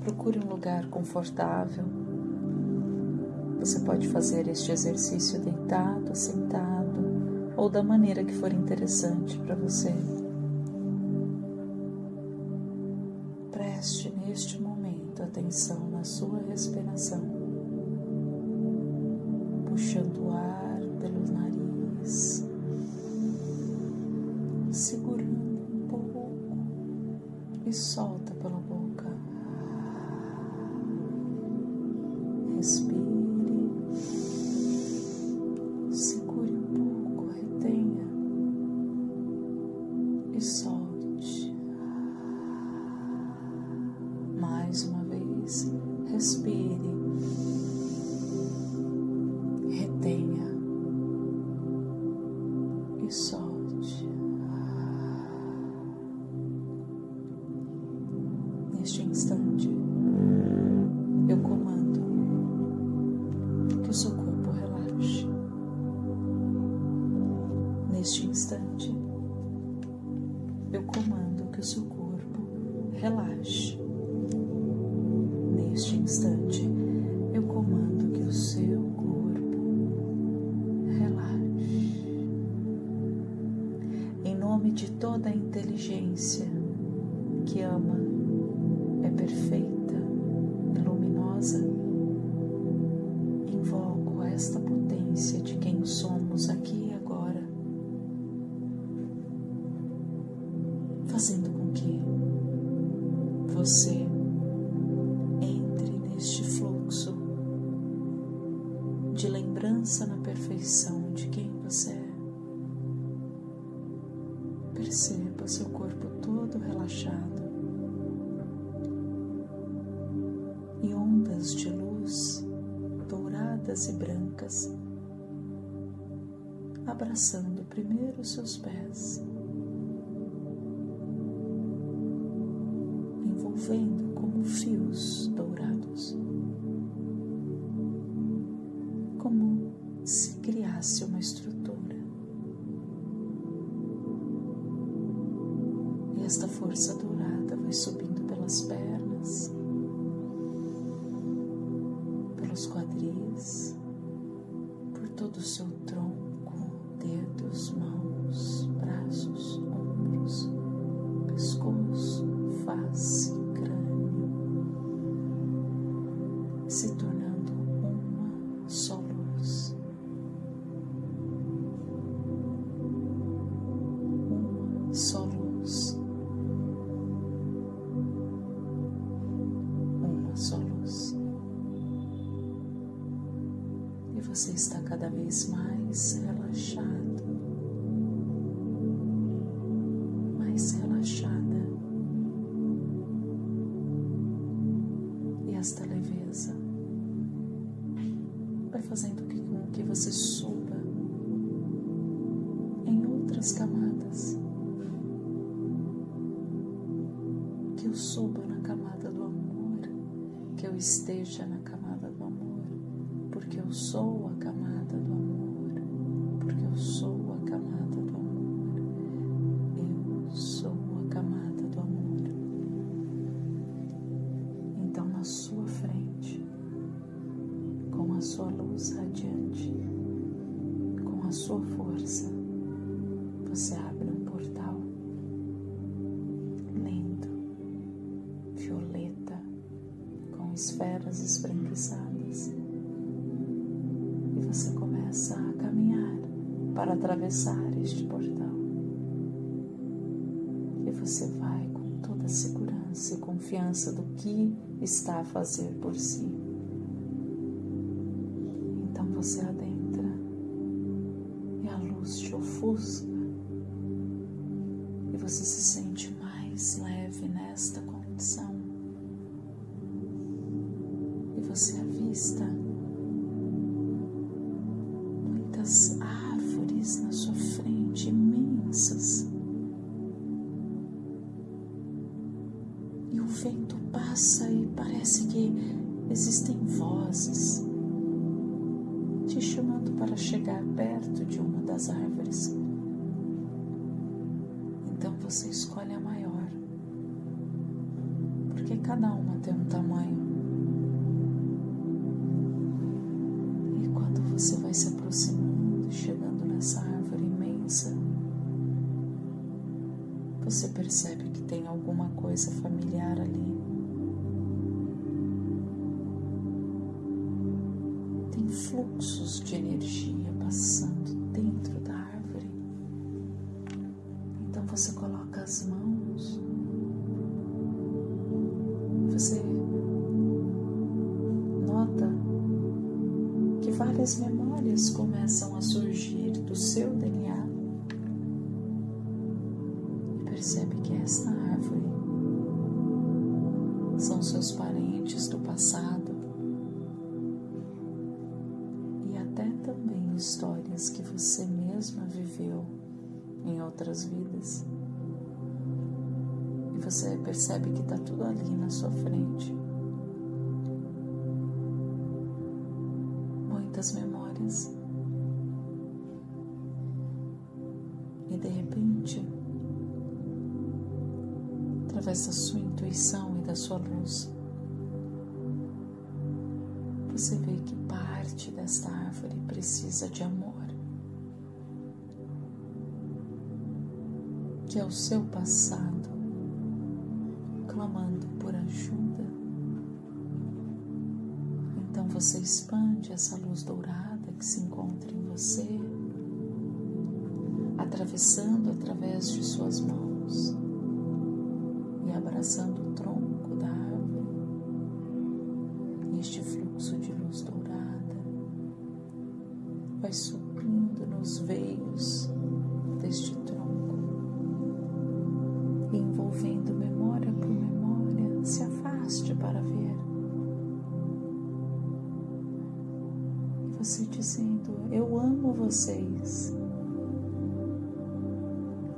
Procure um lugar confortável. Você pode fazer este exercício deitado, sentado ou da maneira que for interessante para você. Preste neste momento atenção na sua respiração, puxando o ar pelo nariz, segurando um pouco e solta pela boca. Que o seu corpo relaxe. Neste instante, eu comando que o seu corpo relaxe. Você entre neste fluxo de lembrança na perfeição de quem você é. Perceba seu corpo todo relaxado e ondas de luz douradas e brancas abraçando primeiro seus pés, envolvendo como fios dourados, como se criasse uma estrutura. Outras camadas. Que eu suba na camada do amor, que eu esteja na camada do amor, porque eu sou a camada do amor, porque eu sou esferas esbranquiçadas. E você começa a caminhar para atravessar este portal. E você vai com toda a segurança e confiança do que está a fazer por si. Você avista muitas árvores na sua frente, imensas. E o vento passa e parece que existem vozes te chamando para chegar perto de uma das árvores. Você percebe que tem alguma coisa familiar ali. Tem fluxos de energia passando esta árvore são seus parentes do passado e até também histórias que você mesma viveu em outras vidas. E você percebe que está tudo ali na sua frente. Muitas memórias. Através da sua intuição e da sua luz, você vê que parte desta árvore precisa de amor, que é o seu passado clamando por ajuda. Então você expande essa luz dourada que se encontra em você, atravessando através de suas mãos abraçando o tronco da árvore, este fluxo de luz dourada vai subindo nos veios deste tronco, envolvendo memória por memória. Se afaste para ver. Você dizendo: Eu amo vocês.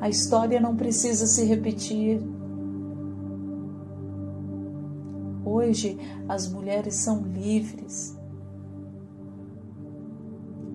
A história não precisa se repetir. Hoje as mulheres são livres.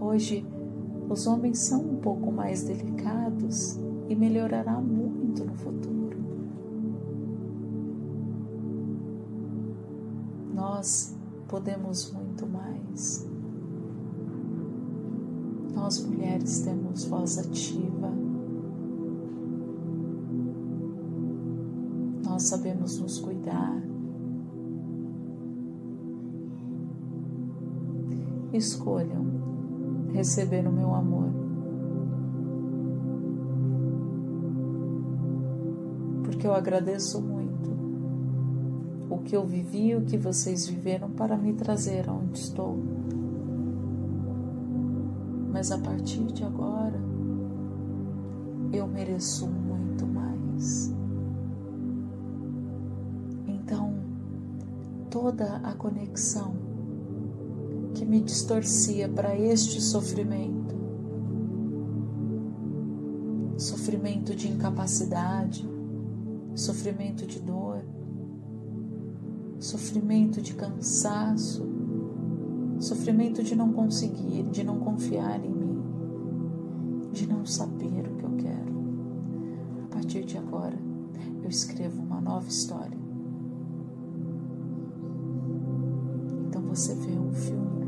Hoje os homens são um pouco mais delicados e melhorará muito no futuro. Nós podemos muito mais. Nós mulheres temos voz ativa. Nós sabemos nos cuidar. Escolham receber o meu amor. Porque eu agradeço muito o que eu vivi e o que vocês viveram para me trazer aonde estou. Mas a partir de agora, eu mereço muito mais. Então, toda a conexão que me distorcia para este sofrimento. Sofrimento de incapacidade, sofrimento de dor, sofrimento de cansaço, sofrimento de não conseguir, de não confiar em mim, de não saber o que eu quero. A partir de agora, eu escrevo uma nova história. Então você vê um filme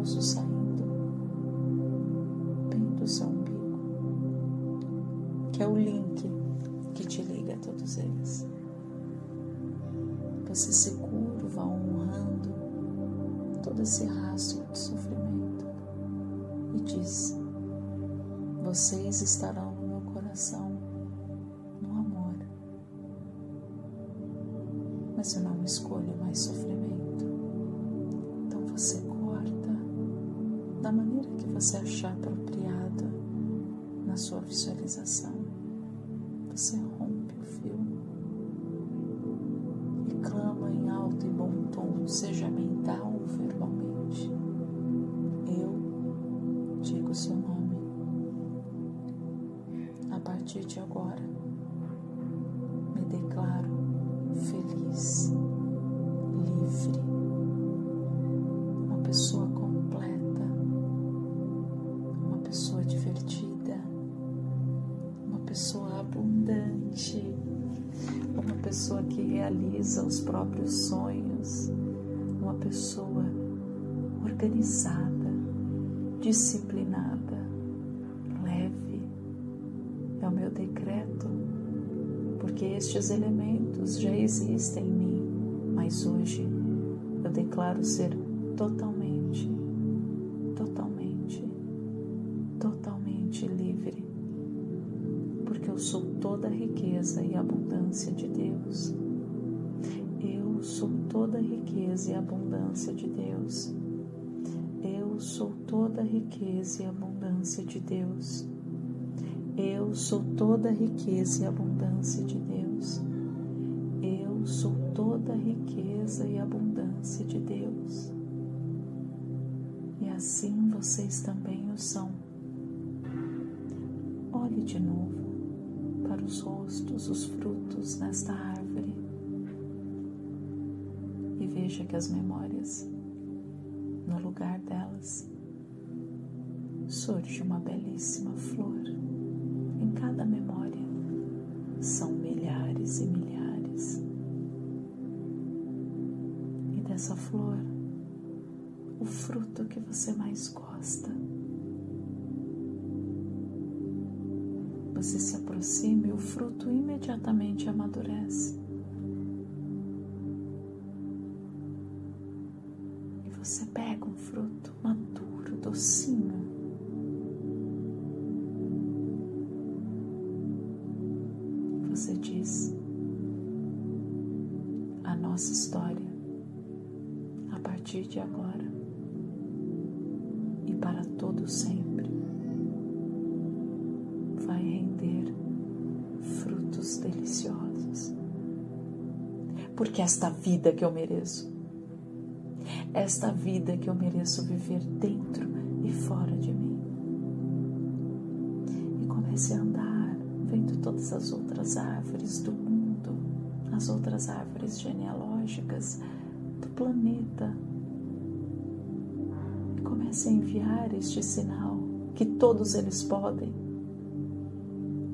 luminoso saindo bem do seu umbigo, que é o link que te liga a todos eles. Você se curva honrando todo esse rastro de sofrimento e diz: Vocês estarão no meu coração, no amor. Mas eu não escolho mais sofrimento. Você achar apropriado na sua visualização. Você rompe realiza os próprios sonhos, uma pessoa organizada, disciplinada, leve. É o meu decreto, porque estes elementos já existem em mim, mas hoje eu declaro ser totalmente, totalmente, totalmente livre, porque eu sou toda a riqueza e abundância de Deus. Eu sou toda a riqueza e abundância de Deus. Eu sou toda a riqueza e abundância de Deus. Eu sou toda a riqueza e abundância de Deus. Eu sou toda a riqueza e abundância de Deus. E assim vocês também o são. Olhe de novo para os rostos, os frutos nesta árvore veja que as memórias, no lugar delas, surge uma belíssima flor. Em cada memória são milhares e milhares. E dessa flor, o fruto que você mais gosta. Você se aproxima e o fruto imediatamente amadurece. Você pega um fruto maduro, docinho. Você diz: a nossa história, a partir de agora e para todo sempre, vai render frutos deliciosos. Porque esta vida que eu mereço, esta vida que eu mereço viver dentro e fora de mim. E comece a andar, vendo todas as outras árvores do mundo, as outras árvores genealógicas do planeta. E comece a enviar este sinal que todos eles podem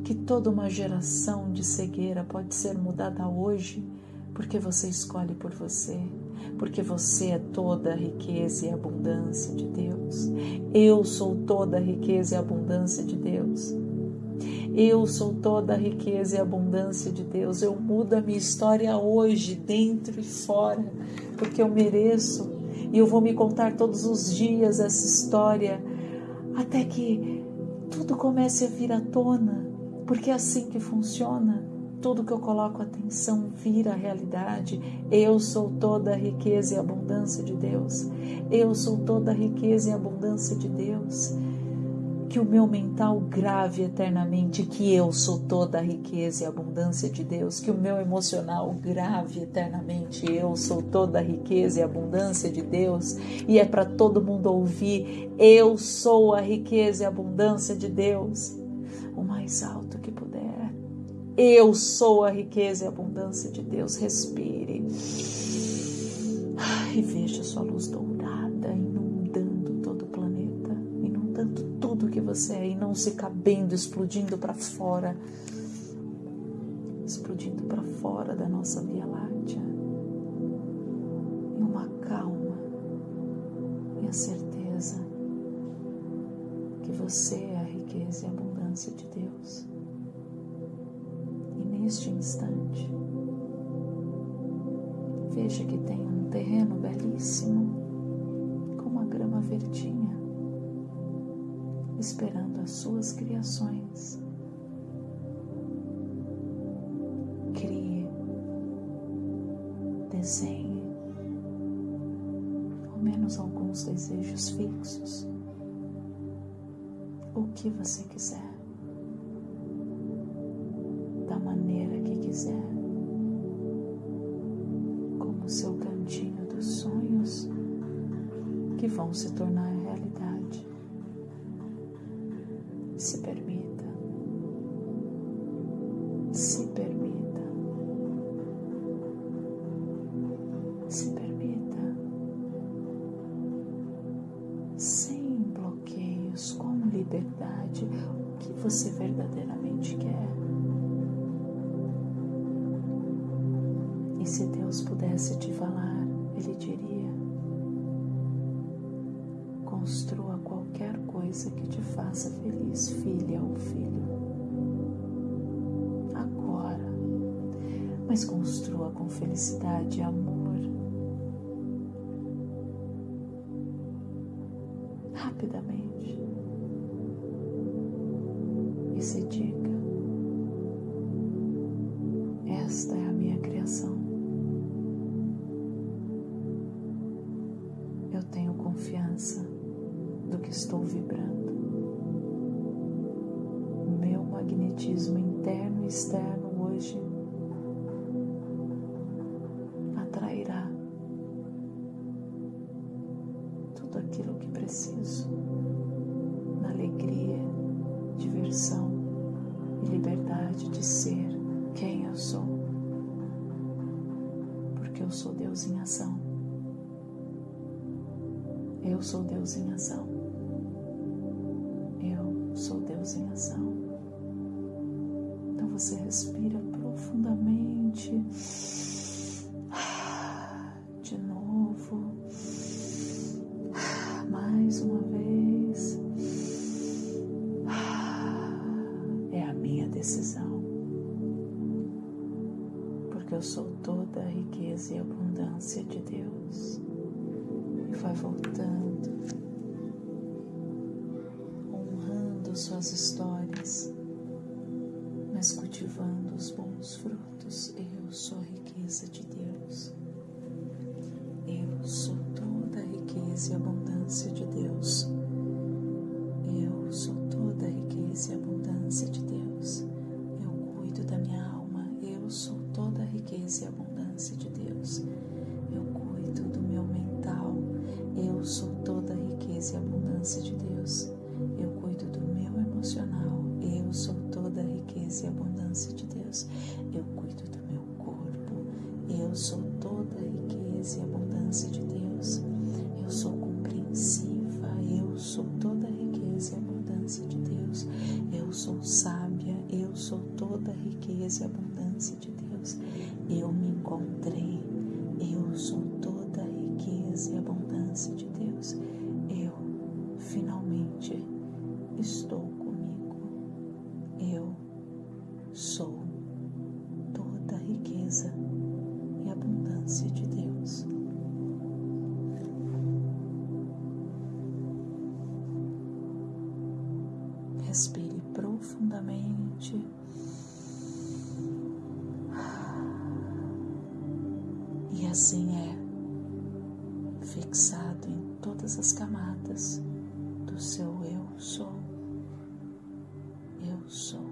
que toda uma geração de cegueira pode ser mudada hoje, porque você escolhe por você, porque você é toda a riqueza e abundância de Deus. Eu sou toda a riqueza e abundância de Deus. Eu sou toda a riqueza e abundância de Deus. Eu mudo a minha história hoje, dentro e fora, porque eu mereço. E eu vou me contar todos os dias essa história, até que tudo comece a vir à tona porque é assim que funciona. Tudo que eu coloco atenção vira realidade. Eu sou toda a riqueza e abundância de Deus. Eu sou toda a riqueza e abundância de Deus. Que o meu mental grave eternamente que eu sou toda a riqueza e abundância de Deus. Que o meu emocional grave eternamente eu sou toda a riqueza e abundância de Deus. E é para todo mundo ouvir: eu sou a riqueza e abundância de Deus o mais alto. Eu sou a riqueza e a abundância de Deus. Respire. E veja sua luz dourada inundando todo o planeta, inundando tudo que você é e não se cabendo, explodindo para fora, explodindo para fora da nossa Via Láctea. E uma calma e a certeza que você é a riqueza e a abundância de Deus. Neste instante, veja que tem um terreno belíssimo, com uma grama verdinha, esperando as suas criações. Crie, desenhe, ao menos alguns desejos fixos o que você quiser. Quiser, como o seu cantinho dos sonhos que vão se tornar Deus pudesse te falar, Ele diria: construa qualquer coisa que te faça feliz, filha ou filho. Agora, mas construa com felicidade e amor. Eu tenho confiança do que estou vibrando. Meu magnetismo interno e externo hoje Deus em ação. Então você respira profundamente. De novo. Mais uma vez. É a minha decisão. Porque eu sou toda a riqueza e abundância de Deus vai voltando, suas histórias, mas cultivando os bons frutos. Encontrei. Eu sou toda a riqueza e abundância de Deus. Eu finalmente estou comigo. Eu sou toda a riqueza e abundância de Deus. Respire profundamente. Assim é, fixado em todas as camadas do seu eu sou. Eu sou.